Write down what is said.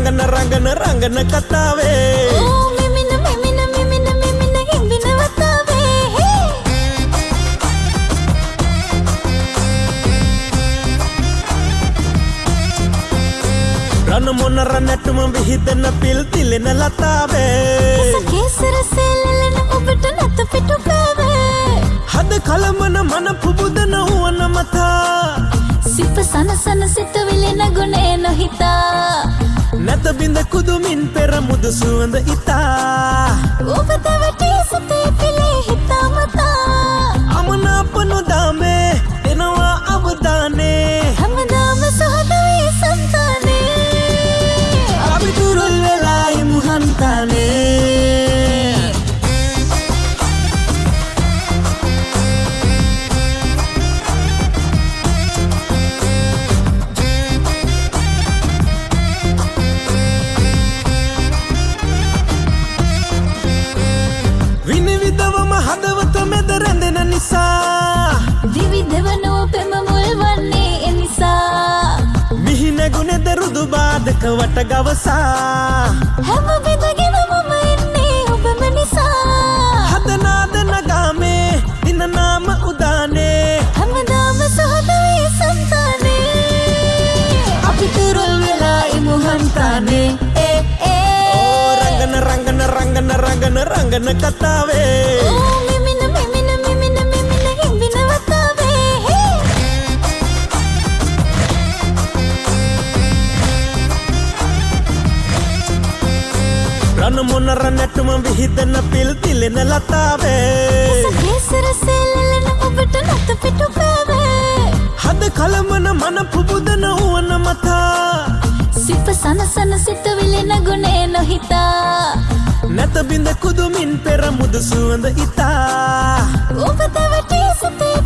රංගන රංගන රංගන කතාවේ ඕ මෙමින මෙමින මෙමින මෙමින ගෙම්බින වතාවේ හේ රණ මොනර නැටුම විහිදන පිල් තිලෙන ලතාවේ කේසර සෙල්ලෙන ඔබට නැත පිටු පෑවේ හද කලමන මන පුබුදන වුවන මතා සිප සනසන නොහිතා නැත බිඳ කුදුමින් පෙර මුදු සුවඳ ඉතා රුදු බාධක වට ගවසා. හැම බෙදගෙන මම එන්නේ ඔබම නිසා. හදනාද නගාමේ දිනනාම උදානේ. හැමදාම සහදවේ සන්තානේ අපි තුරුල් වෙලා ඉමුහන්තානේ ඒ ඒ. ඕ රංගන රංගන රංගන රංගන රංගන කතාවේ රණ මොනර නැටුම විහිදන පිල් තිලෙන ලතාවේ. කේසර සෙල්ලෙන ඔබට නැත පිටු පෑවේ හද කලමන මන පුබුදන වුවන මතා. සිප සනසන සිතවිලි නගුණේ නොහිතා. නැත බිඳ කුදුමින් පෙර මුදු සුවඳ ඉතා. ඔබ දැවටි සිතේ